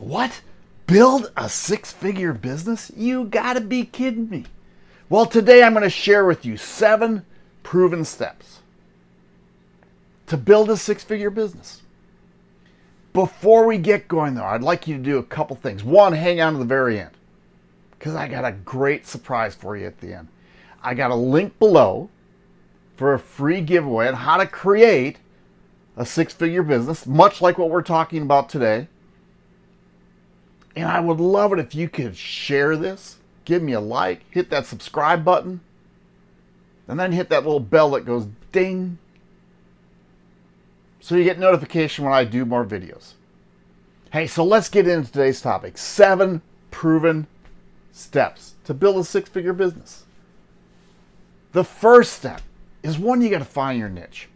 What? Build a six-figure business? You gotta be kidding me. Well, today I'm going to share with you seven proven steps to build a six-figure business. Before we get going though, I'd like you to do a couple things. One, hang on to the very end because I got a great surprise for you at the end. I got a link below for a free giveaway on how to create a six-figure business, much like what we're talking about today. And I would love it if you could share this, give me a like, hit that subscribe button, and then hit that little bell that goes ding so you get notification when I do more videos. Hey, so let's get into today's topic. Seven proven steps to build a six-figure business. The first step is one, you got to find your niche.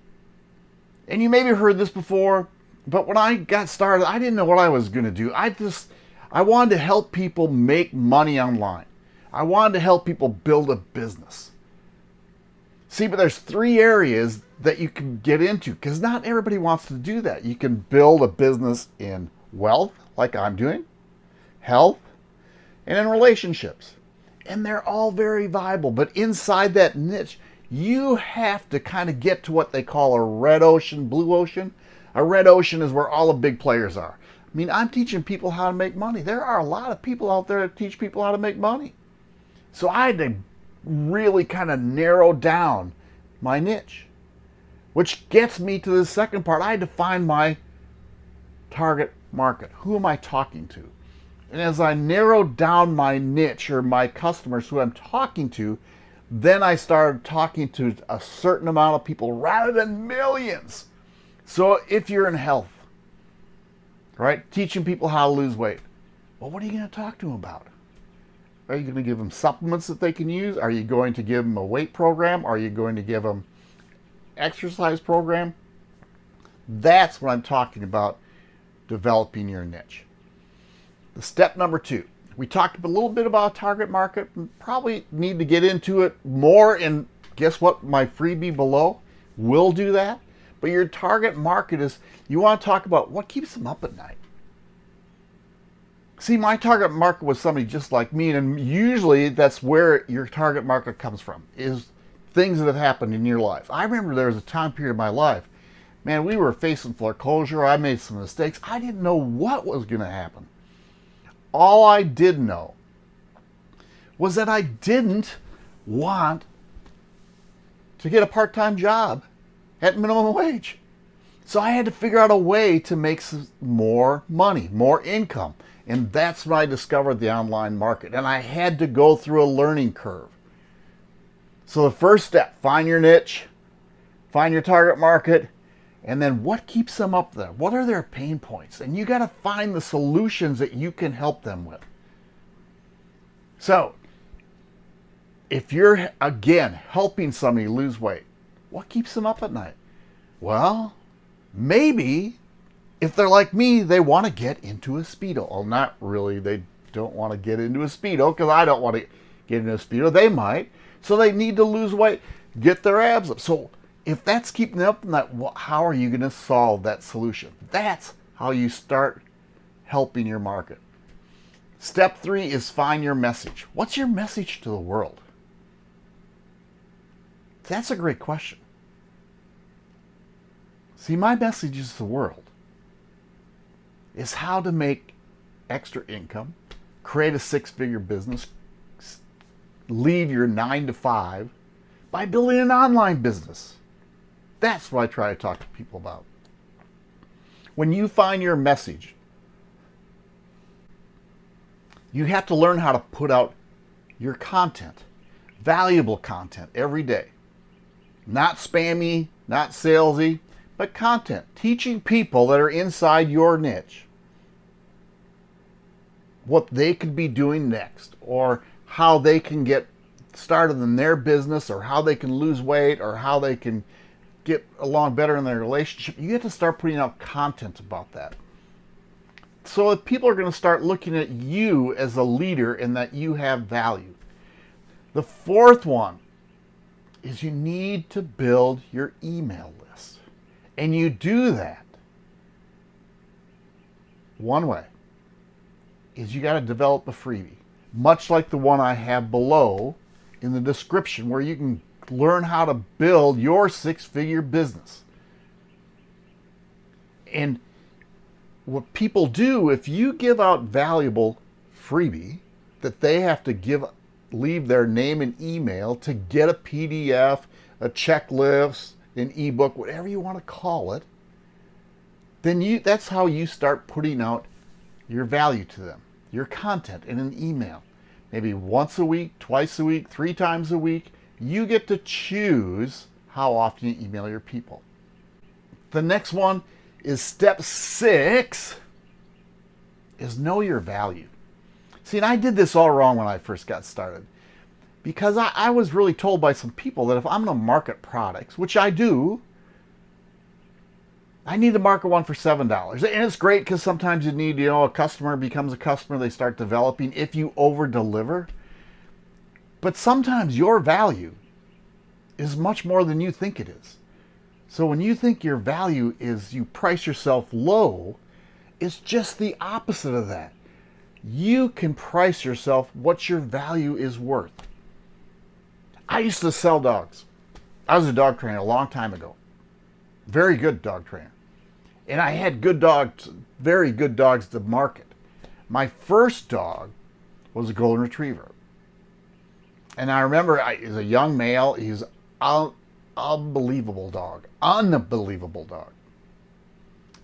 And you maybe heard this before, but when I got started, I didn't know what I was going to do. I just, I wanted to help people make money online. I wanted to help people build a business. See, but there's three areas that you can get into because not everybody wants to do that. You can build a business in wealth, like I'm doing, health, and in relationships. And they're all very viable. But inside that niche, you have to kind of get to what they call a red ocean, blue ocean. A red ocean is where all the big players are. I mean, I'm teaching people how to make money. There are a lot of people out there that teach people how to make money. So I had to really kind of narrow down my niche, which gets me to the second part. I had to find my target market. Who am I talking to? And as I narrowed down my niche or my customers who I'm talking to, then I started talking to a certain amount of people rather than millions. So if you're in health, right, teaching people how to lose weight, well, what are you going to talk to them about? Are you going to give them supplements that they can use? Are you going to give them a weight program? Are you going to give them exercise program? That's what I'm talking about developing your niche. The step number two, we talked a little bit about target market. Probably need to get into it more and guess what? My freebie below will do that. But your target market is, you want to talk about what keeps them up at night. See, my target market was somebody just like me, and usually that's where your target market comes from, is things that have happened in your life. I remember there was a time period of my life, man, we were facing foreclosure, I made some mistakes, I didn't know what was going to happen. All I did know was that I didn't want to get a part-time job at minimum wage. So I had to figure out a way to make more money, more income. And that's when I discovered the online market. And I had to go through a learning curve. So the first step, find your niche, find your target market, and then what keeps them up there? What are their pain points? And you got to find the solutions that you can help them with. So if you're, again, helping somebody lose weight, what keeps them up at night? Well, maybe if they're like me, they want to get into a Speedo. Well, not really. They don't want to get into a Speedo because I don't want to get into a Speedo. They might. So they need to lose weight, get their abs up. So if that's keeping them up, that, well, how are you going to solve that solution? That's how you start helping your market. Step three is find your message. What's your message to the world? That's a great question. See, my message is the world is how to make extra income, create a six-figure business, leave your nine to five by building an online business. That's what I try to talk to people about. When you find your message, you have to learn how to put out your content, valuable content every day. Not spammy, not salesy, but content. Teaching people that are inside your niche what they could be doing next or how they can get started in their business or how they can lose weight or how they can get along better in their relationship. You have to start putting out content about that. So if people are going to start looking at you as a leader and that you have value. The fourth one is you need to build your email list. And you do that one way is you got to develop a freebie, much like the one I have below in the description where you can learn how to build your six-figure business. And what people do, if you give out valuable freebie that they have to give leave their name and email to get a PDF, a checklist, an ebook, whatever you want to call it, then you that's how you start putting out your value to them, your content in an email. Maybe once a week, twice a week, three times a week. You get to choose how often you email your people. The next one is step six is know your value. See, and I did this all wrong when I first got started because I, I was really told by some people that if I'm going to market products, which I do, I need to market one for $7. And it's great because sometimes you need, you know, a customer becomes a customer, they start developing if you over deliver. But sometimes your value is much more than you think it is. So when you think your value is you price yourself low, it's just the opposite of that you can price yourself what your value is worth. I used to sell dogs. I was a dog trainer a long time ago. Very good dog trainer. And I had good dogs, very good dogs to market. My first dog was a golden retriever. And I remember I, he's a young male. He's unbelievable dog. Unbelievable dog.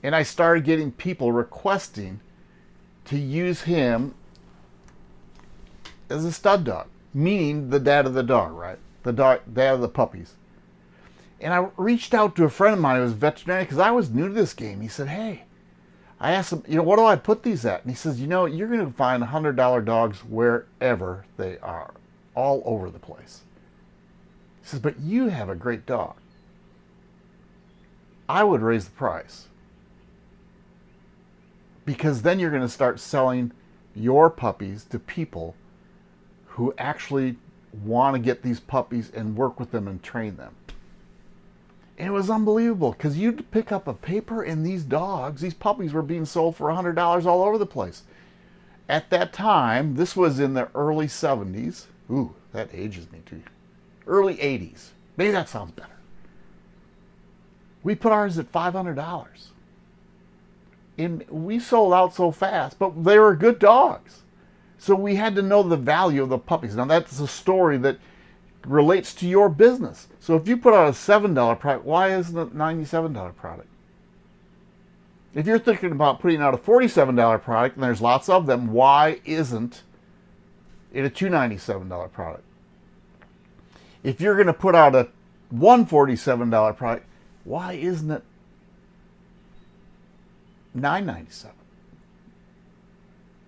And I started getting people requesting to use him as a stud dog, meaning the dad of the dog, right? The dog, dad of the puppies. And I reached out to a friend of mine who was veterinarian because I was new to this game. He said, hey, I asked him, you know, what do I put these at? And he says, you know, you're going to find $100 dogs wherever they are, all over the place. He says, but you have a great dog. I would raise the price because then you're going to start selling your puppies to people who actually want to get these puppies and work with them and train them. And it was unbelievable because you'd pick up a paper and these dogs, these puppies were being sold for $100 all over the place. At that time, this was in the early 70s. Ooh, that ages me too. Early 80s. Maybe that sounds better. We put ours at $500 and we sold out so fast, but they were good dogs. So we had to know the value of the puppies. Now that's a story that relates to your business. So if you put out a $7 product, why isn't it a $97 product? If you're thinking about putting out a $47 product, and there's lots of them, why isn't it a $297 product? If you're going to put out a $147 product, why isn't it 997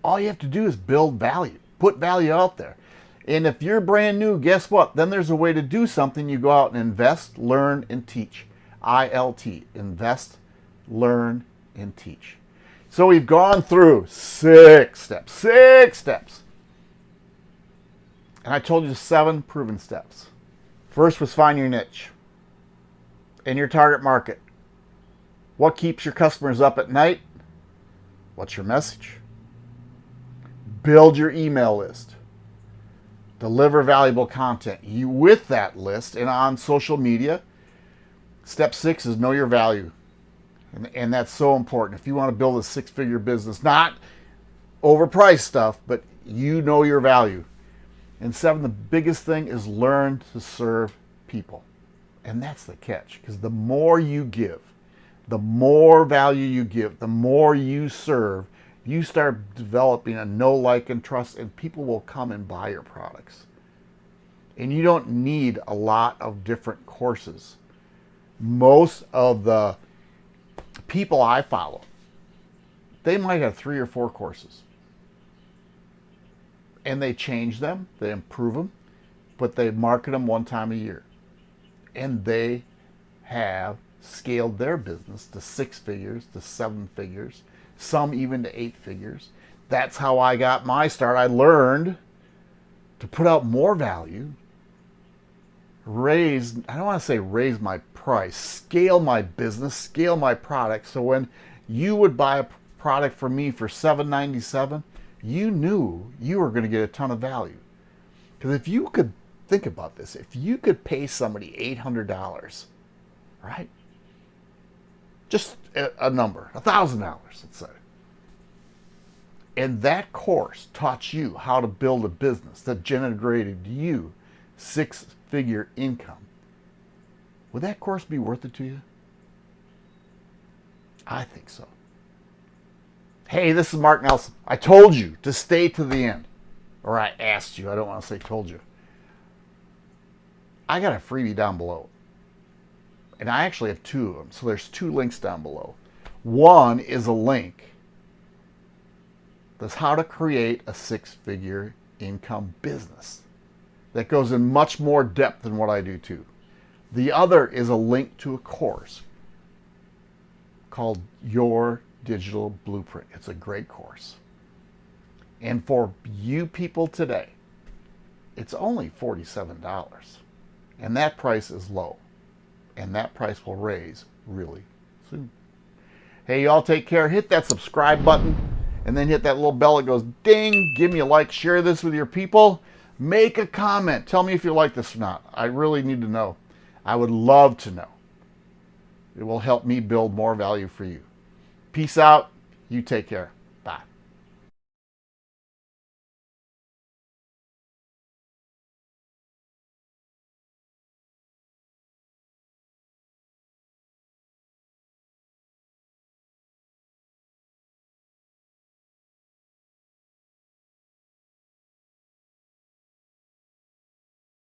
all you have to do is build value put value out there. And if you're brand new guess what? Then there's a way to do something. You go out and invest learn and teach. ILT invest learn and teach. So we've gone through six steps six steps. And I told you seven proven steps. First was find your niche in your target market. What keeps your customers up at night? What's your message? Build your email list. Deliver valuable content. You with that list and on social media. Step six is know your value. And, and that's so important. If you want to build a six-figure business, not overpriced stuff, but you know your value. And seven, the biggest thing is learn to serve people. And that's the catch, because the more you give, the more value you give, the more you serve, you start developing a know, like, and trust, and people will come and buy your products. And you don't need a lot of different courses. Most of the people I follow, they might have three or four courses. And they change them, they improve them, but they market them one time a year. And they have scaled their business to six figures, to seven figures, some even to eight figures. That's how I got my start. I learned to put out more value, raise, I don't want to say raise my price, scale my business, scale my product. So when you would buy a product from me for $7.97, you knew you were going to get a ton of value. Because if you could think about this, if you could pay somebody $800, right? Just a, number, a $1,000, let's say. And that course taught you how to build a business that generated you six figure income. Would that course be worth it to you? I think so. Hey, this is Mark Nelson. I told you to stay to the end. Or I asked you. I don't want to say told you. I got a freebie down below. And I actually have two of them. So there's two links down below. One is a link that's how to create a six-figure income business. That goes in much more depth than what I do too. The other is a link to a course called Your Digital Blueprint. It's a great course. And for you people today, it's only $47. And that price is low. And that price will raise really soon. Hey, y'all take care. Hit that subscribe button and then hit that little bell that goes ding. Give me a like. Share this with your people. Make a comment. Tell me if you like this or not. I really need to know. I would love to know. It will help me build more value for you. Peace out. You take care.